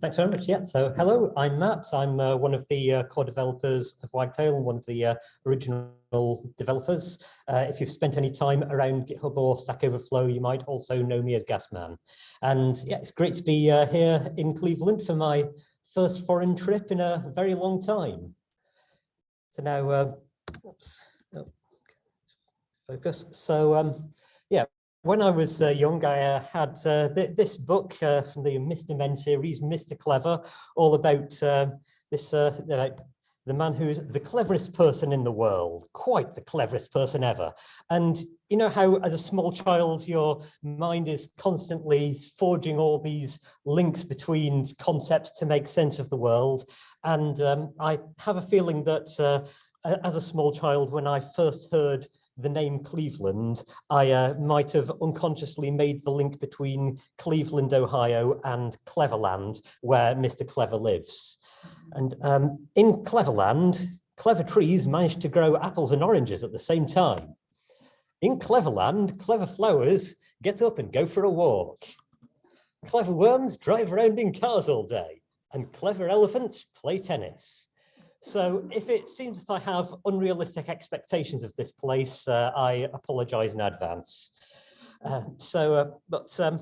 Thanks very much. Yeah, so hello, I'm Matt. I'm uh, one of the uh, core developers of Wagtail and one of the uh, original developers. Uh, if you've spent any time around GitHub or Stack Overflow, you might also know me as Gasman. And yeah, it's great to be uh, here in Cleveland for my first foreign trip in a very long time. So now, uh, oops, oh, focus. So um, when I was uh, young, I uh, had uh, th this book uh, from the Mr. Men series, Mr. Clever, all about uh, this uh, the man who's the cleverest person in the world, quite the cleverest person ever. And you know how as a small child, your mind is constantly forging all these links between concepts to make sense of the world. And um, I have a feeling that as a small child, when I first heard the name Cleveland, I uh, might have unconsciously made the link between Cleveland, Ohio and Cleverland, where Mr. Clever lives. And um, in Cleverland, clever trees managed to grow apples and oranges at the same time. In Cleverland, clever flowers get up and go for a walk. Clever worms drive around in cars all day, and clever elephants play tennis. So if it seems that I have unrealistic expectations of this place, uh, I apologize in advance. Uh, so, uh, but um,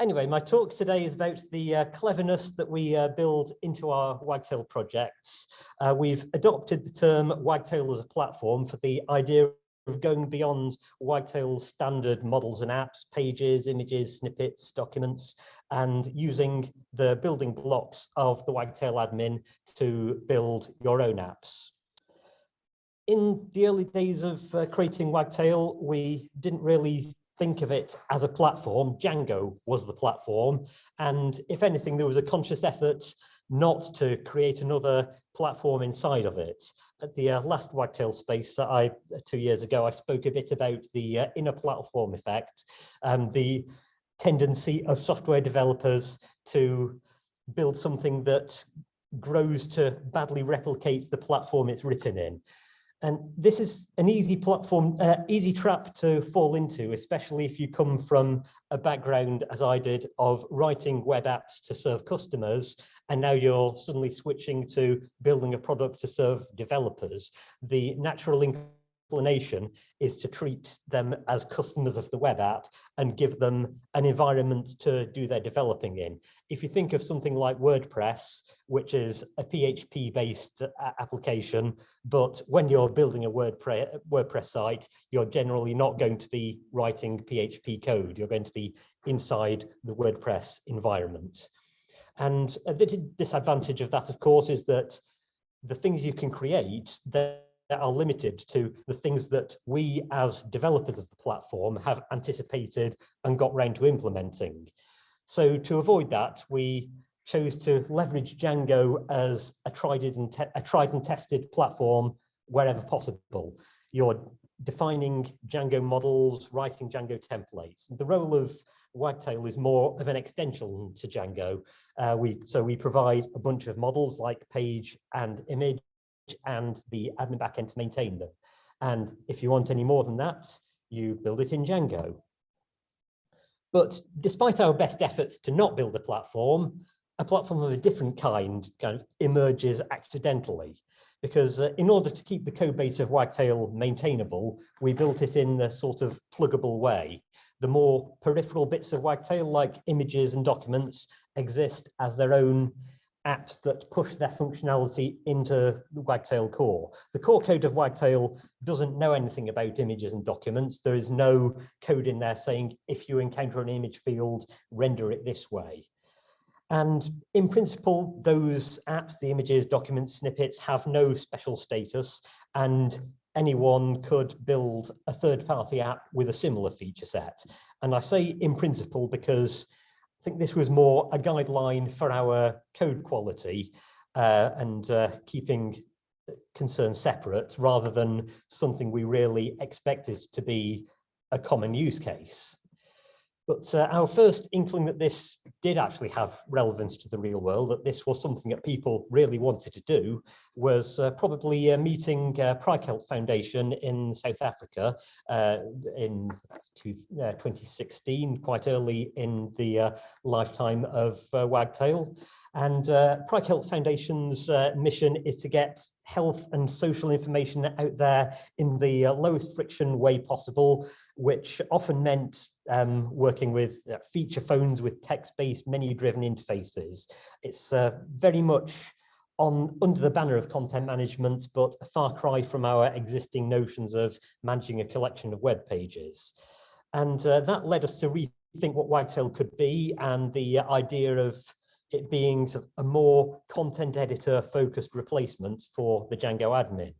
anyway, my talk today is about the uh, cleverness that we uh, build into our Wagtail projects. Uh, we've adopted the term Wagtail as a platform for the idea of going beyond Wagtail's standard models and apps, pages, images, snippets, documents, and using the building blocks of the Wagtail admin to build your own apps. In the early days of uh, creating Wagtail, we didn't really think of it as a platform. Django was the platform. And if anything, there was a conscious effort not to create another platform inside of it. At the uh, last Wagtail space that I, uh, two years ago, I spoke a bit about the uh, inner platform effect, um, the tendency of software developers to build something that grows to badly replicate the platform it's written in. And this is an easy platform, uh, easy trap to fall into, especially if you come from a background, as I did, of writing web apps to serve customers, and now you're suddenly switching to building a product to serve developers. The natural inclination is to treat them as customers of the web app and give them an environment to do their developing in. If you think of something like WordPress, which is a PHP based uh, application, but when you're building a WordPress, WordPress site, you're generally not going to be writing PHP code. You're going to be inside the WordPress environment. And uh, the disadvantage of that, of course, is that the things you can create, that are limited to the things that we as developers of the platform have anticipated and got round to implementing. So to avoid that, we chose to leverage Django as a tried and, a tried and tested platform wherever possible. You're defining Django models, writing Django templates. The role of Wagtail is more of an extension to Django. Uh, we So we provide a bunch of models like page and image and the admin backend to maintain them. And if you want any more than that, you build it in Django. But despite our best efforts to not build a platform, a platform of a different kind kind of emerges accidentally because uh, in order to keep the code base of Wagtail maintainable, we built it in a sort of pluggable way. The more peripheral bits of Wagtail, like images and documents, exist as their own apps that push their functionality into Wagtail core. The core code of Wagtail doesn't know anything about images and documents. There is no code in there saying, if you encounter an image field, render it this way. And in principle, those apps, the images, documents, snippets have no special status and anyone could build a third-party app with a similar feature set. And I say in principle because I think this was more a guideline for our code quality uh, and uh, keeping concerns separate rather than something we really expected to be a common use case. But uh, our first inkling that this did actually have relevance to the real world, that this was something that people really wanted to do, was uh, probably uh, meeting uh, Praekelt Foundation in South Africa uh, in two, uh, 2016, quite early in the uh, lifetime of Wagtail. And uh, Health Foundation's uh, mission is to get health and social information out there in the uh, lowest friction way possible, which often meant um, working with uh, feature phones with text-based menu-driven interfaces. It's uh, very much on under the banner of content management, but a far cry from our existing notions of managing a collection of web pages. And uh, that led us to rethink what Wagtail could be and the idea of it being a more content editor focused replacement for the Django admin.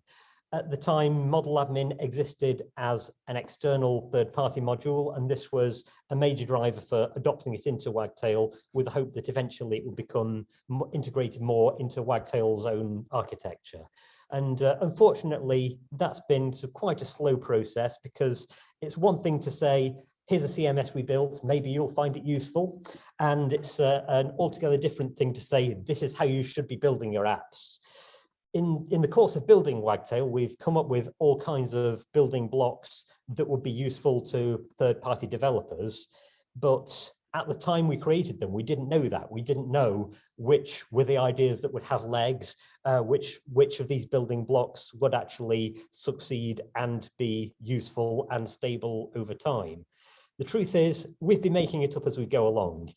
At the time, model admin existed as an external third-party module, and this was a major driver for adopting it into Wagtail with the hope that eventually it would become integrated more into Wagtail's own architecture. And uh, unfortunately, that's been quite a slow process because it's one thing to say, here's a CMS we built, maybe you'll find it useful. And it's uh, an altogether different thing to say, this is how you should be building your apps. In, in the course of building Wagtail, we've come up with all kinds of building blocks that would be useful to third-party developers. But at the time we created them, we didn't know that. We didn't know which were the ideas that would have legs, uh, which, which of these building blocks would actually succeed and be useful and stable over time. The truth is, we've been making it up as we go along.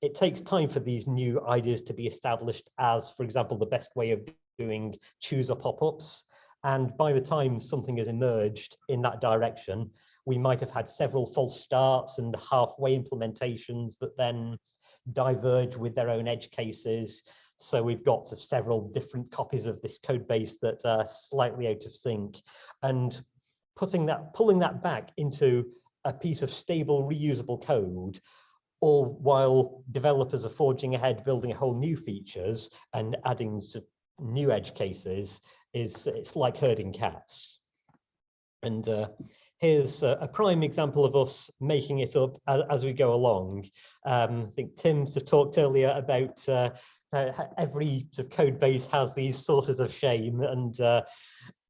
It takes time for these new ideas to be established as, for example, the best way of doing chooser pop-ups. And by the time something has emerged in that direction, we might have had several false starts and halfway implementations that then diverge with their own edge cases. So we've got several different copies of this code base that are slightly out of sync and putting that, pulling that back into a piece of stable reusable code all while developers are forging ahead building a whole new features and adding new edge cases is it's like herding cats. And uh, here's a, prime example of us making it up as, we go along. Um, i think tim talked earlier about uh, every sort of code base has these sources of shame and uh,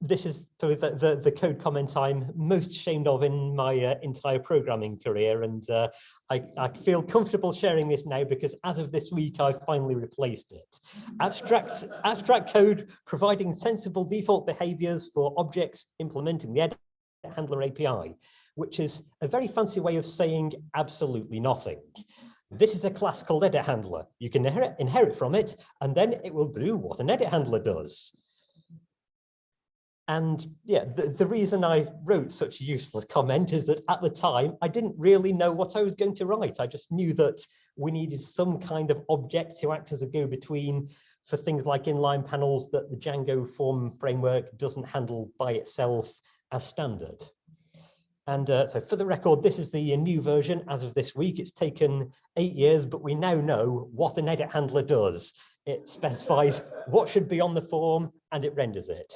this is the, the, the, code comment I'm most ashamed of in my uh, entire programming career. And uh, I, I, feel comfortable sharing this now because as of this week, I've finally replaced it. Abstract, abstract code providing sensible default behaviors for objects implementing the edit handler API, which is a very fancy way of saying absolutely nothing. This is a class called edit handler. You can inherit, inherit from it, and then it will do what an edit handler does. And yeah, the, the reason I wrote such a useless comment is that at the time, I didn't really know what I was going to write. I just knew that we needed some kind of object to act as a go-between for things like inline panels that the Django form framework doesn't handle by itself as standard. And uh, so for the record, this is the new version as of this week. It's taken eight years, but we now know what an edit handler does. It specifies what should be on the form and it renders it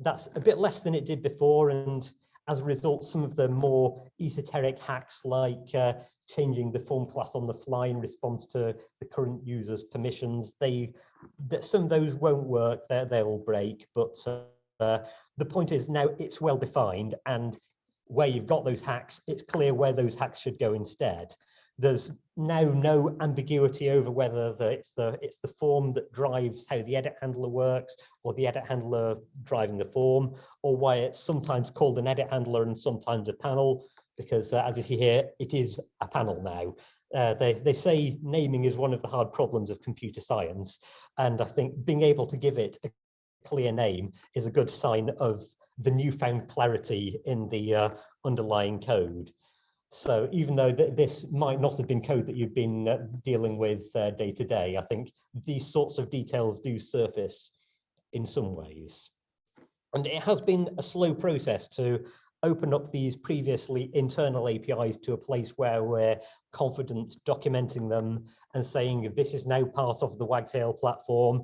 that's a bit less than it did before. And as a result, some of the more esoteric hacks like uh, changing the form class on the fly in response to the current user's permissions, they that some of those won't work, they'll break. But uh, the point is now it's well defined and where you've got those hacks, it's clear where those hacks should go instead there's now no ambiguity over whether the, it's the it's the form that drives how the edit handler works or the edit handler driving the form or why it's sometimes called an edit handler and sometimes a panel because uh, as you see here it is a panel now. Uh, they they say naming is one of the hard problems of computer science and i think being able to give it a clear name is a good sign of the newfound clarity in the uh, underlying code so even though th this might not have been code that you've been uh, dealing with uh, day to day, I think these sorts of details do surface in some ways. And it has been a slow process to open up these previously internal APIs to a place where we're confident documenting them and saying this is now part of the Wagtail platform.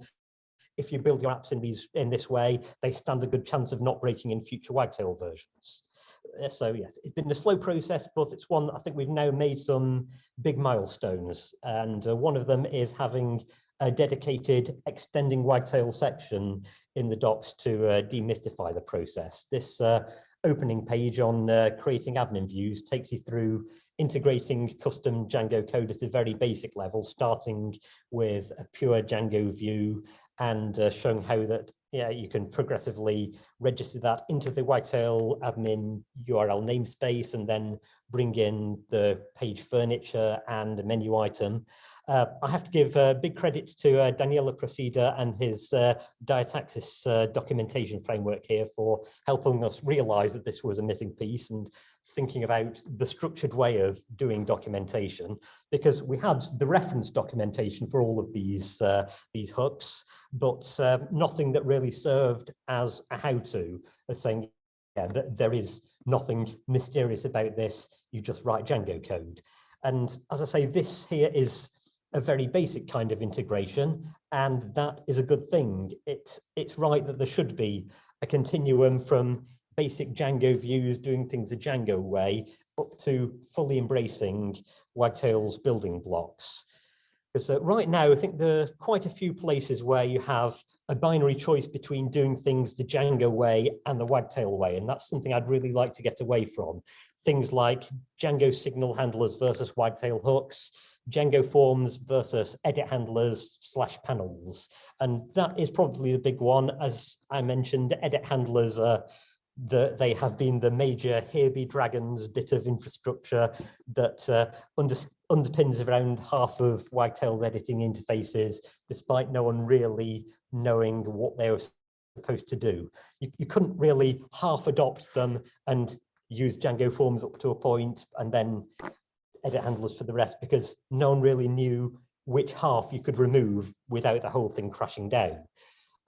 If you build your apps in these in this way, they stand a good chance of not breaking in future Wagtail versions so yes, it's been a slow process, but it's one I think we've now made some big milestones. And uh, one of them is having a dedicated extending wagtail section in the docs to uh, demystify the process. This uh, opening page on uh, creating admin views takes you through integrating custom Django code at a very basic level, starting with a pure Django view and uh, showing how that yeah, you can progressively register that into the Wagtail admin URL namespace and then bring in the page furniture and a menu item. Uh, I have to give uh, big credits to uh, Daniele Procida and his uh, Diataxis uh, documentation framework here for helping us realize that this was a missing piece and thinking about the structured way of doing documentation because we had the reference documentation for all of these uh, these hooks but uh, nothing that really served as a how-to as saying yeah that there is nothing mysterious about this. You just write Django code. And as I say this here is a very basic kind of integration and that is a good thing. It's it's right that there should be a continuum from basic Django views, doing things the Django way, up to fully embracing Wagtail's building blocks. Because uh, right now, I think there are quite a few places where you have a binary choice between doing things the Django way and the Wagtail way, and that's something I'd really like to get away from. Things like Django signal handlers versus Wagtail hooks, Django forms versus edit handlers slash panels. And that is probably the big one. As I mentioned, edit handlers are the, they have been the major here be dragons bit of infrastructure that uh, under, underpins around half of Wagtail's editing interfaces, despite no one really knowing what they were supposed to do. You, you couldn't really half adopt them and use Django forms up to a point and then edit handlers for the rest because no one really knew which half you could remove without the whole thing crashing down.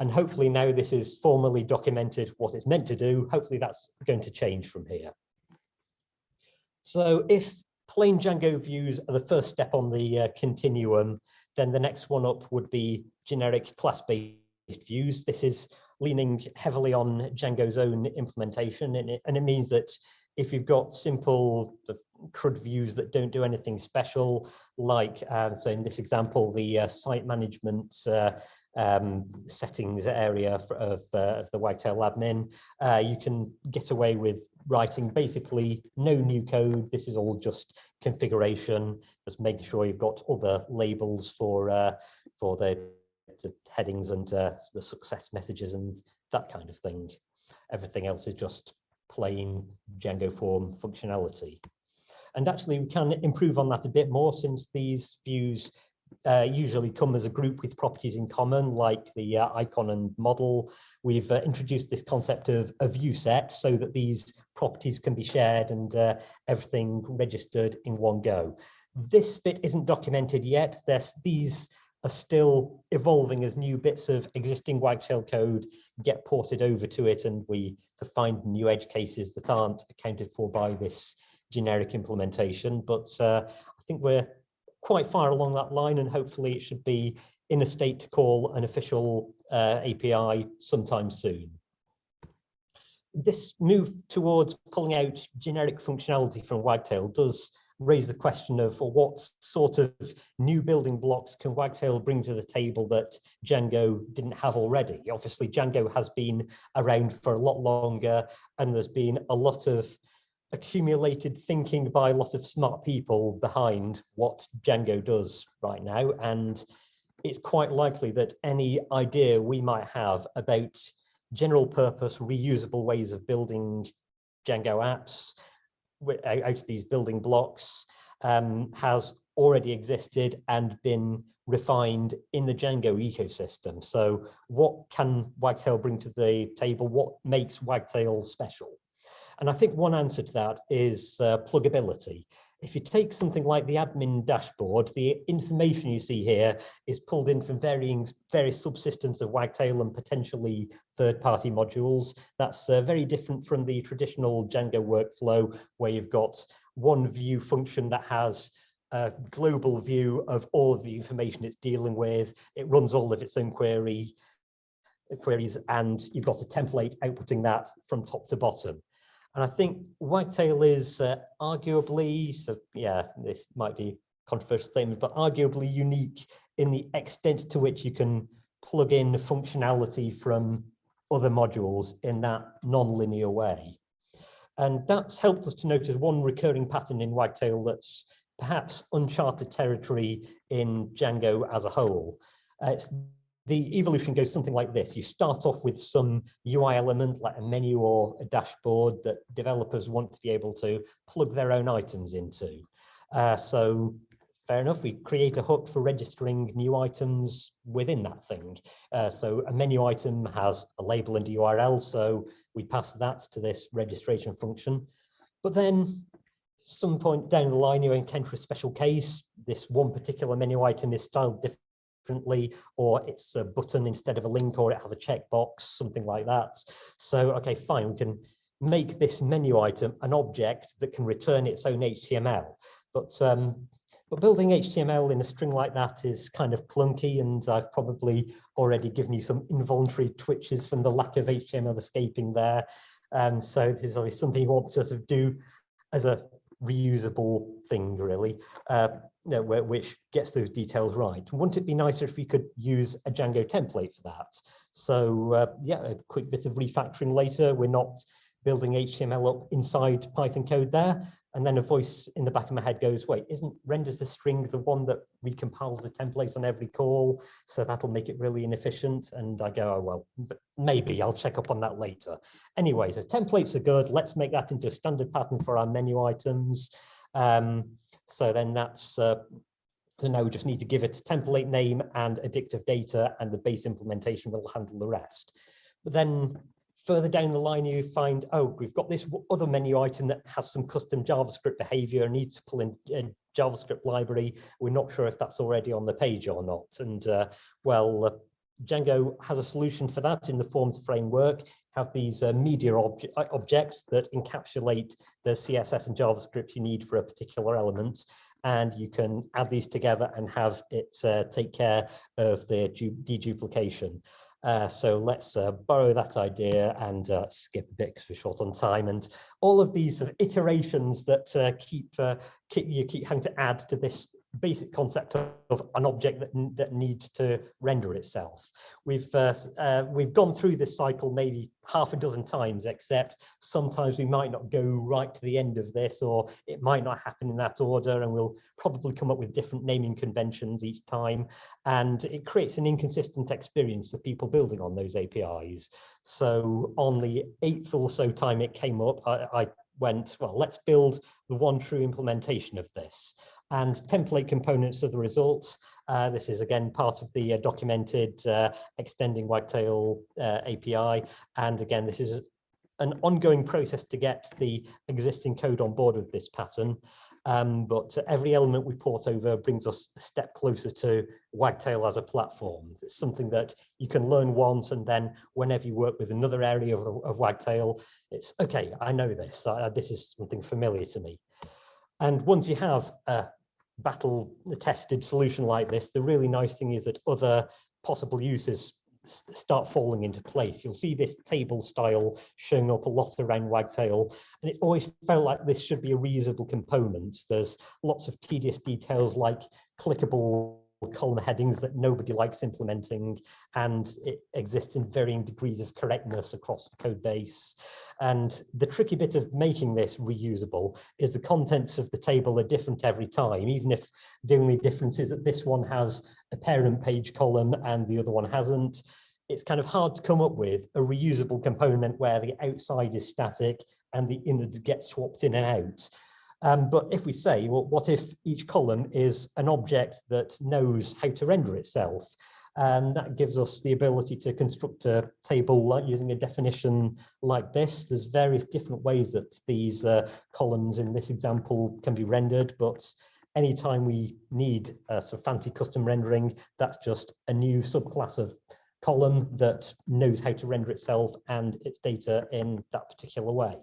And hopefully now this is formally documented what it's meant to do. Hopefully that's going to change from here. So if plain Django views are the first step on the uh, continuum, then the next one up would be generic class-based views. This is leaning heavily on Django's own implementation, and it, and it means that if you've got simple CRUD views that don't do anything special, like uh, so in this example, the uh, site management uh, um, settings area of, uh, of the Wagtail admin. Uh, you can get away with writing basically no new code. This is all just configuration, just making sure you've got other labels for uh, for the, the headings and uh, the success messages and that kind of thing. Everything else is just plain Django form functionality. And actually we can improve on that a bit more since these views uh, usually come as a group with properties in common, like the uh, icon and model. We've uh, introduced this concept of a view set so that these properties can be shared and uh, everything registered in one go. This bit isn't documented yet. There's, these are still evolving as new bits of existing Wagtail code get ported over to it and we to find new edge cases that aren't accounted for by this generic implementation. But uh, I think we're quite far along that line and hopefully it should be in a state to call an official uh, API sometime soon. This move towards pulling out generic functionality from Wagtail does raise the question of what sort of new building blocks can Wagtail bring to the table that Django didn't have already? Obviously, Django has been around for a lot longer and there's been a lot of accumulated thinking by a lot of smart people behind what Django does right now. And it's quite likely that any idea we might have about general purpose reusable ways of building Django apps out of these building blocks um, has already existed and been refined in the Django ecosystem. So what can Wagtail bring to the table? What makes Wagtail special? And I think one answer to that is uh, pluggability. If you take something like the admin dashboard, the information you see here is pulled in from varying various subsystems of Wagtail and potentially third-party modules. That's uh, very different from the traditional Django workflow where you've got one view function that has a global view of all of the information it's dealing with. It runs all of its own query queries and you've got a template outputting that from top to bottom. And I think Wagtail is uh, arguably, so yeah, this might be controversial statement, but arguably unique in the extent to which you can plug in functionality from other modules in that non-linear way. And that's helped us to notice one recurring pattern in Wagtail that's perhaps uncharted territory in Django as a whole. Uh, the evolution goes something like this. You start off with some UI element like a menu or a dashboard that developers want to be able to plug their own items into. Uh, so fair enough, we create a hook for registering new items within that thing. Uh, so a menu item has a label and a URL, so we pass that to this registration function. But then some point down the line, you encounter a special case. This one particular menu item is styled differently, or it's a button instead of a link, or it has a checkbox, something like that. So, okay, fine, we can make this menu item an object that can return its own HTML. But um, but building HTML in a string like that is kind of clunky, and I've probably already given you some involuntary twitches from the lack of HTML escaping there. Um, so this is always something you want to sort of do as a reusable thing, really, uh, which gets those details right. Wouldn't it be nicer if we could use a Django template for that? So uh, yeah, a quick bit of refactoring later. We're not building HTML up inside Python code there. And then a voice in the back of my head goes, wait, isn't renders the string the one that recompiles the template on every call? So that'll make it really inefficient. And I go, oh, well, maybe I'll check up on that later. Anyway, so templates are good. Let's make that into a standard pattern for our menu items. Um, so then that's, uh, so now we just need to give it a template name and addictive data and the base implementation will handle the rest. But then further down the line, you find, oh, we've got this other menu item that has some custom JavaScript behavior, needs to pull in a JavaScript library. We're not sure if that's already on the page or not. And uh, well, uh, Django has a solution for that in the forms framework, have these uh, media uh, objects that encapsulate the CSS and JavaScript you need for a particular element. And you can add these together and have it uh, take care of the deduplication. Uh, so let's uh, borrow that idea and uh, skip a bit because we're short on time. And all of these sort of iterations that uh, keep, uh, keep you keep having to add to this basic concept of, an object that, that needs to render itself. We've uh, uh, we've gone through this cycle maybe half a dozen times, except sometimes we might not go right to the end of this, or it might not happen in that order, and we'll probably come up with different naming conventions each time, and it creates an inconsistent experience for people building on those APIs. So on the eighth or so time it came up, I, I went, well, let's build the one true implementation of this and template components of the results. Uh, this is again part of the uh, documented uh, extending Wagtail uh, API. And again, this is an ongoing process to get the existing code on board with this pattern. Um, but every element we port over brings us a step closer to Wagtail as a platform. It's something that you can learn once and then whenever you work with another area of, of Wagtail, it's okay, I know this, uh, this is something familiar to me. And once you have a battle tested solution like this, the really nice thing is that other possible uses start falling into place. You'll see this table style showing up a lot around Wagtail, and it always felt like this should be a reusable component. There's lots of tedious details like clickable column headings that nobody likes implementing and it exists in varying degrees of correctness across the code base. And the tricky bit of making this reusable is the contents of the table are different every time, even if the only difference is that this one has a parent page column and the other one hasn't. It's kind of hard to come up with a reusable component where the outside is static and the innards get swapped in and out. Um, but if we say, well, what if each column is an object that knows how to render itself? And that gives us the ability to construct a table like using a definition like this. There's various different ways that these uh, columns in this example can be rendered, but anytime we need a sort of fancy custom rendering, that's just a new subclass of column that knows how to render itself and its data in that particular way.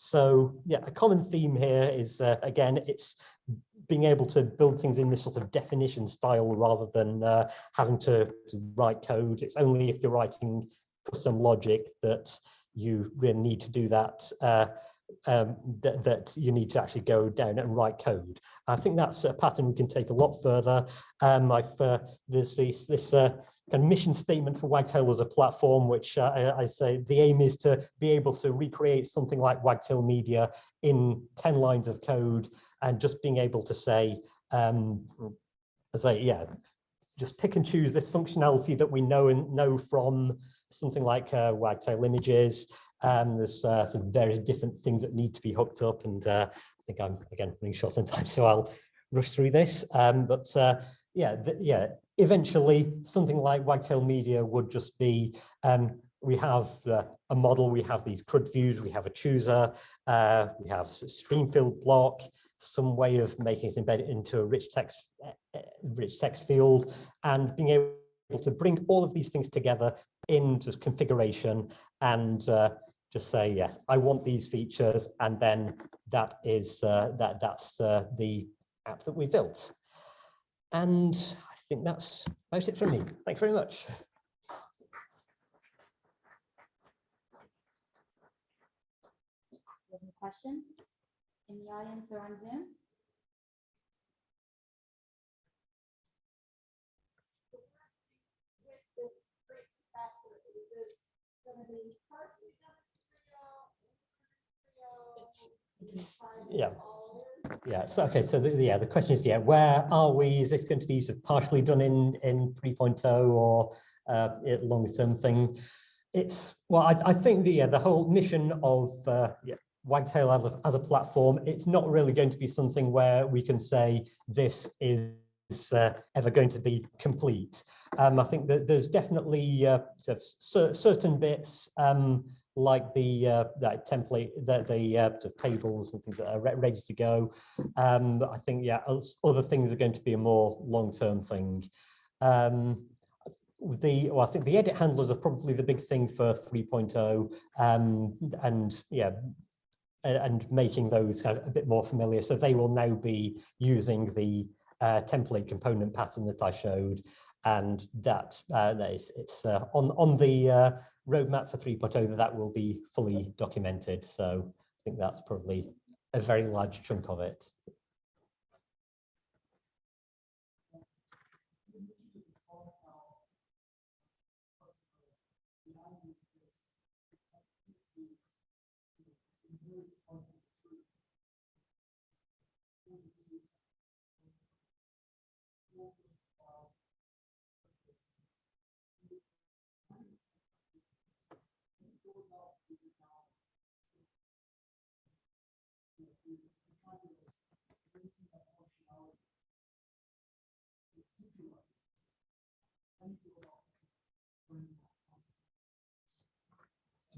So yeah, a common theme here is, uh, again, it's being able to build things in this sort of definition style rather than uh, having to, to, write code. It's only if you're writing custom logic that you really need to do that. Uh, um, that, that you need to actually go down and write code. I think that's a pattern we can take a lot further. Um, uh, there's this, this uh, kind of mission statement for Wagtail as a platform, which uh, I, I, say the aim is to be able to recreate something like Wagtail Media in 10 lines of code and just being able to say, um, say, yeah, just pick and choose this functionality that we know and know from something like uh, Wagtail images. Um, there's uh, some very different things that need to be hooked up and uh, I think I'm again running short on time so I'll rush through this. Um, but uh, yeah yeah eventually something like Wagtail Media would just be um, we have a model, we have these CRUD views, we have a chooser, uh, we have a stream field block, some way of making it embedded into a rich text, uh, rich text field, and being able to bring all of these things together in just configuration and uh, just say, yes, I want these features, and then that is uh, that that's uh, the app that we built. And I think that's about it from me. Thanks very much. Any questions in the audience or on Zoom? Yeah. Yeah, so okay, so the, yeah, the question is, yeah, where are we? Is this going to be sort of partially done in, in 3.0 or uh, longer term thing? It's, well, I, I think the, yeah, the whole mission of uh, yeah, Wagtail as a, as a platform, it's not really going to be something where we can say this is uh, ever going to be complete. Um, I think that there's definitely uh, sort of certain bits um, like the uh, that template, the, the uh, tables and things that are re ready to go. Um, I think, yeah, other things are going to be a more long-term thing. Um, the well, I think the edit handlers are probably the big thing for 3.0 um, and yeah and making those kind of a bit more familiar so they will now be using the uh, template component pattern that I showed and that uh, it's, uh, on on the uh, roadmap for 3.0 that will be fully documented. So I think that's probably a very large chunk of it.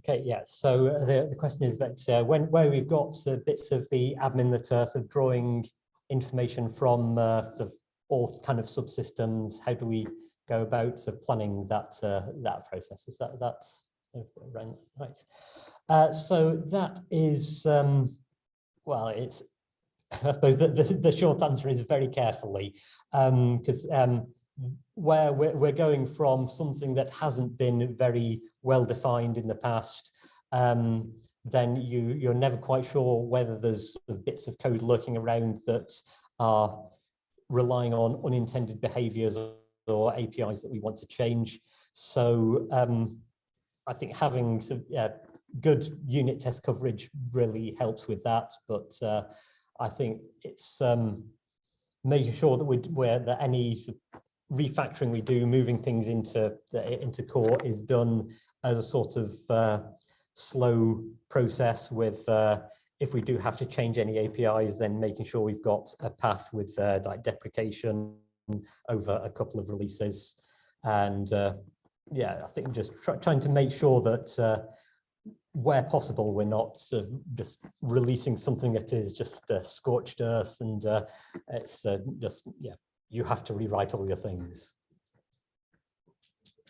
Okay, yeah, so uh, the, the question is that uh, when where we've got uh, bits of the admin that are sort of drawing information from uh, sort of all kind of subsystems, how do we go about sort of planning that uh, that process? Is that that right? Uh, so that is um, well, it's I suppose the, the, the short answer is very carefully because um, um, where we're, we're going from something that hasn't been very well defined in the past, um, then you, you're never quite sure whether there's bits of code lurking around that are relying on unintended behaviors or APIs that we want to change. So um, I think having some, uh, good unit test coverage really helps with that. But uh, I think it's um, making sure that we where that any refactoring we do, moving things into into core is done as a sort of uh, slow process with uh, if we do have to change any APIs, then making sure we've got a path with uh, like deprecation over a couple of releases. And uh, yeah, I think just try, trying to make sure that uh, where possible, we're not uh, just releasing something that is just uh, scorched earth and uh, it's uh, just, yeah, you have to rewrite all your things.